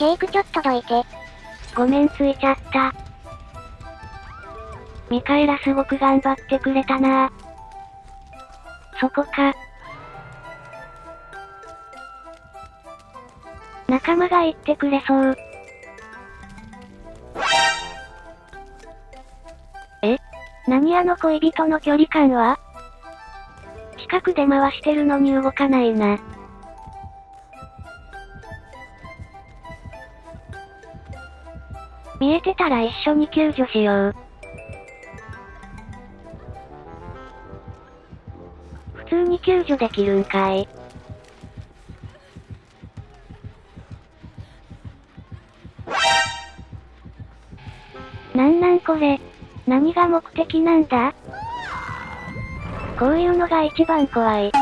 ジェイクちょっとどいて。ごめんついちゃった。ミカエラすごく頑張ってくれたなそこか。仲間が言ってくれそう。え？何あの恋人の距離感は？近くで回してるのに動かないな。見えてたら一緒に救助しよう。普通に救助できるんかい。なんなんこれ。何が目的なんだこういうのが一番怖い。